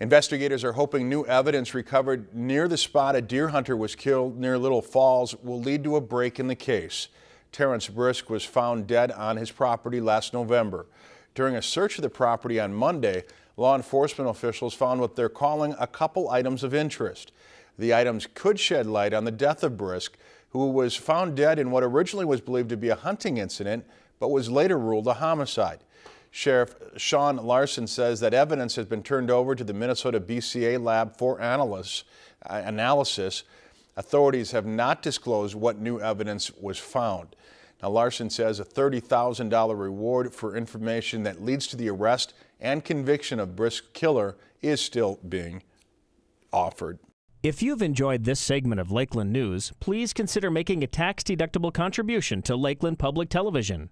Investigators are hoping new evidence recovered near the spot a deer hunter was killed near Little Falls will lead to a break in the case. Terrence Brisk was found dead on his property last November. During a search of the property on Monday, law enforcement officials found what they're calling a couple items of interest. The items could shed light on the death of Brisk, who was found dead in what originally was believed to be a hunting incident, but was later ruled a homicide. Sheriff Shawn Larsen says that evidence has been turned over to the Minnesota BCA lab for analysis. Uh, analysis. Authorities have not disclosed what new evidence was found. Now, Larsen says a $30,000 reward for information that leads to the arrest and conviction of Brisk killer is still being offered. If you've enjoyed this segment of Lakeland News, please consider making a tax-deductible contribution to Lakeland Public Television.